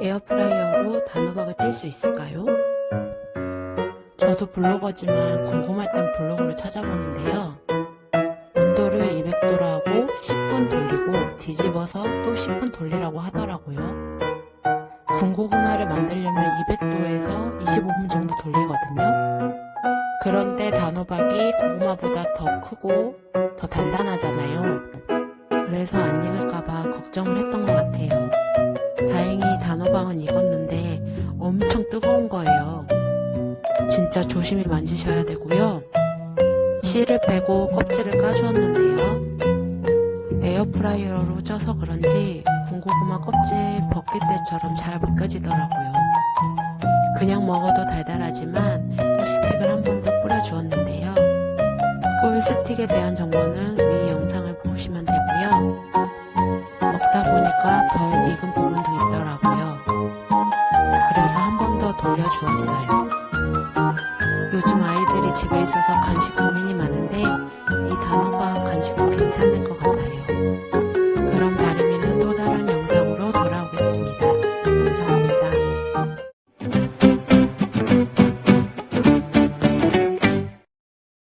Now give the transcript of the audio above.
에어프라이어로 단호박을 찔수 있을까요? 저도 블로거지만 궁금할 땐 블로그를 찾아보는데요. 온도를 200도로 하고 10분 돌리고 뒤집어서 또 10분 돌리라고 하더라고요. 군고구마를 만들려면 200도에서 25분 정도 돌리거든요. 그런데 단호박이 고구마보다 더 크고 더 단단하잖아요. 그래서 안 익을까봐 걱정을 했던 것 같아요. 단호박은 익었는데 엄청 뜨거운 거예요. 진짜 조심히 만지셔야 되고요. 씨를 빼고 껍질을 까주었는데요. 에어프라이어로 쪄서 그런지 군고구마 껍질 벗길 때처럼 잘 벗겨지더라고요. 그냥 먹어도 달달하지만 꿀스틱을 한 번 더 뿌려주었는데요. 꿀스틱에 대한 정보는 위 영상을 보시면 되고요. 먹다 보니까 덜 익은 부분도 있더라고 돌려주었어요. 요즘 아이들이 집에 있어서 간식 고민이 많은데 이 단어